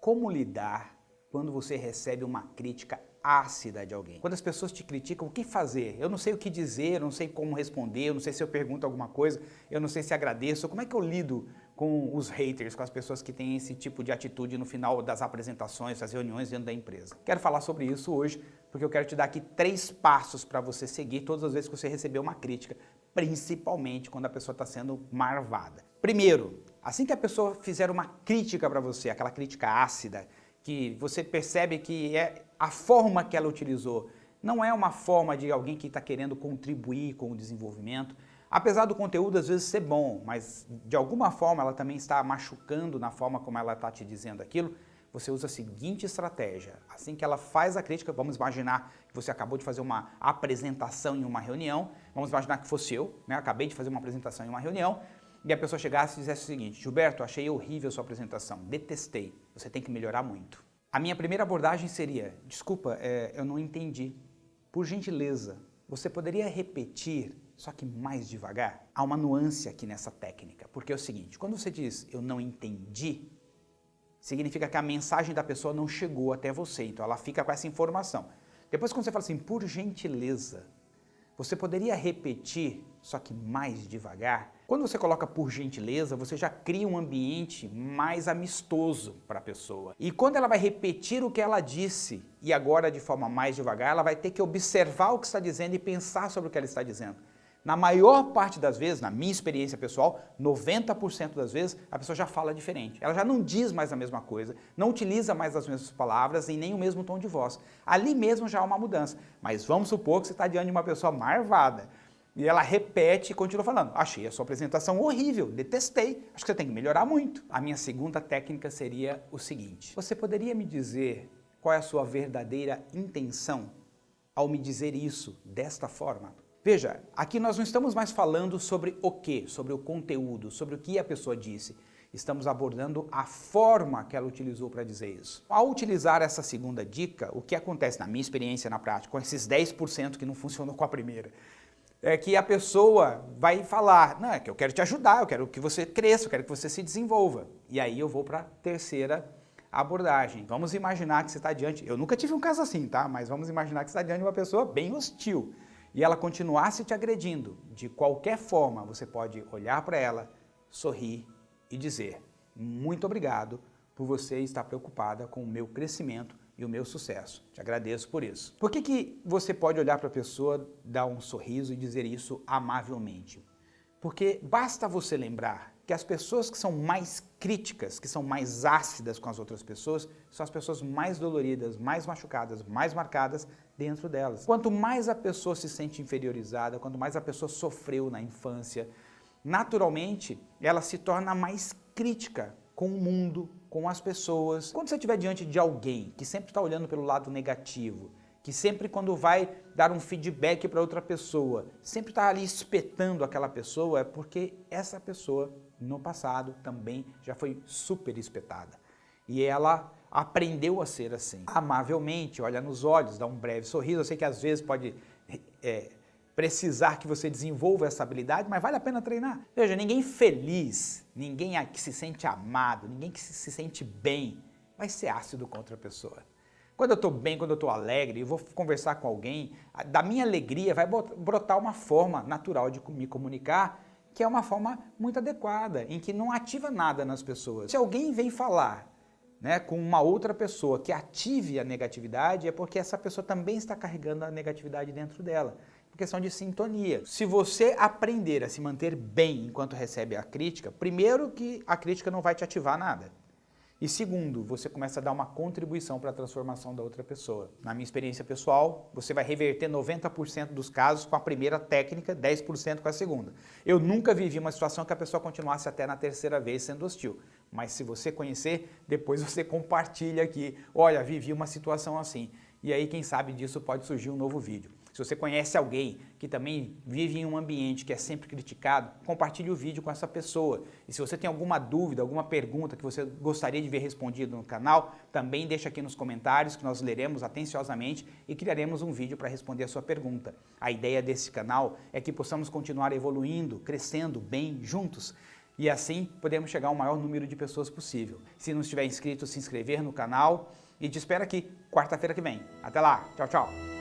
Como lidar quando você recebe uma crítica ácida de alguém? Quando as pessoas te criticam, o que fazer? Eu não sei o que dizer, eu não sei como responder, eu não sei se eu pergunto alguma coisa, eu não sei se agradeço. Como é que eu lido com os haters, com as pessoas que têm esse tipo de atitude no final das apresentações, das reuniões dentro da empresa? Quero falar sobre isso hoje, porque eu quero te dar aqui três passos para você seguir todas as vezes que você receber uma crítica, principalmente quando a pessoa está sendo marvada. Primeiro, assim que a pessoa fizer uma crítica para você, aquela crítica ácida, que você percebe que é a forma que ela utilizou, não é uma forma de alguém que está querendo contribuir com o desenvolvimento, apesar do conteúdo às vezes ser bom, mas de alguma forma ela também está machucando na forma como ela está te dizendo aquilo, você usa a seguinte estratégia. Assim que ela faz a crítica, vamos imaginar que você acabou de fazer uma apresentação em uma reunião, vamos imaginar que fosse eu, né? acabei de fazer uma apresentação em uma reunião, e a pessoa chegasse e dissesse o seguinte, Gilberto, achei horrível a sua apresentação, detestei, você tem que melhorar muito. A minha primeira abordagem seria, desculpa, é, eu não entendi, por gentileza, você poderia repetir, só que mais devagar? Há uma nuance aqui nessa técnica, porque é o seguinte, quando você diz eu não entendi, significa que a mensagem da pessoa não chegou até você, então ela fica com essa informação. Depois quando você fala assim, por gentileza, você poderia repetir, só que mais devagar? Quando você coloca por gentileza, você já cria um ambiente mais amistoso para a pessoa. E quando ela vai repetir o que ela disse, e agora de forma mais devagar, ela vai ter que observar o que está dizendo e pensar sobre o que ela está dizendo. Na maior parte das vezes, na minha experiência pessoal, 90% das vezes, a pessoa já fala diferente. Ela já não diz mais a mesma coisa, não utiliza mais as mesmas palavras e nem o mesmo tom de voz. Ali mesmo já há uma mudança. Mas vamos supor que você está diante de uma pessoa marvada e ela repete e continua falando. Achei a sua apresentação horrível, detestei, acho que você tem que melhorar muito. A minha segunda técnica seria o seguinte. Você poderia me dizer qual é a sua verdadeira intenção ao me dizer isso desta forma? Veja, aqui nós não estamos mais falando sobre o que, sobre o conteúdo, sobre o que a pessoa disse. Estamos abordando a forma que ela utilizou para dizer isso. Ao utilizar essa segunda dica, o que acontece na minha experiência na prática, com esses 10% que não funcionou com a primeira, é que a pessoa vai falar, não, é que eu quero te ajudar, eu quero que você cresça, eu quero que você se desenvolva. E aí eu vou para a terceira abordagem. Vamos imaginar que você está diante, eu nunca tive um caso assim, tá? Mas vamos imaginar que você está diante de uma pessoa bem hostil e ela continuasse te agredindo, de qualquer forma você pode olhar para ela, sorrir e dizer muito obrigado por você estar preocupada com o meu crescimento e o meu sucesso. Te agradeço por isso. Por que, que você pode olhar para a pessoa, dar um sorriso e dizer isso amavelmente? Porque basta você lembrar que as pessoas que são mais críticas, que são mais ácidas com as outras pessoas, são as pessoas mais doloridas, mais machucadas, mais marcadas dentro delas. Quanto mais a pessoa se sente inferiorizada, quanto mais a pessoa sofreu na infância, naturalmente ela se torna mais crítica com o mundo, com as pessoas. Quando você estiver diante de alguém que sempre está olhando pelo lado negativo, que sempre quando vai dar um feedback para outra pessoa, sempre está ali espetando aquela pessoa, é porque essa pessoa no passado também já foi super espetada. E ela aprendeu a ser assim. Amavelmente, olha nos olhos, dá um breve sorriso. Eu sei que às vezes pode é, precisar que você desenvolva essa habilidade, mas vale a pena treinar. Veja, ninguém feliz, ninguém que se sente amado, ninguém que se sente bem, vai ser ácido contra a pessoa. Quando eu estou bem, quando eu estou alegre, e vou conversar com alguém, da minha alegria vai brotar uma forma natural de me comunicar, que é uma forma muito adequada, em que não ativa nada nas pessoas. Se alguém vem falar né, com uma outra pessoa que ative a negatividade, é porque essa pessoa também está carregando a negatividade dentro dela. Por questão de sintonia. Se você aprender a se manter bem enquanto recebe a crítica, primeiro que a crítica não vai te ativar nada. E segundo, você começa a dar uma contribuição para a transformação da outra pessoa. Na minha experiência pessoal, você vai reverter 90% dos casos com a primeira técnica, 10% com a segunda. Eu nunca vivi uma situação que a pessoa continuasse até na terceira vez sendo hostil. Mas se você conhecer, depois você compartilha aqui. Olha, vivi uma situação assim. E aí, quem sabe disso pode surgir um novo vídeo. Se você conhece alguém que também vive em um ambiente que é sempre criticado, compartilhe o vídeo com essa pessoa. E se você tem alguma dúvida, alguma pergunta que você gostaria de ver respondido no canal, também deixa aqui nos comentários que nós leremos atenciosamente e criaremos um vídeo para responder a sua pergunta. A ideia desse canal é que possamos continuar evoluindo, crescendo bem juntos. e assim podemos chegar ao maior número de pessoas possível. Se não estiver inscrito, se inscrever no canal e te espero aqui quarta-feira que vem. Até lá, tchau, tchau!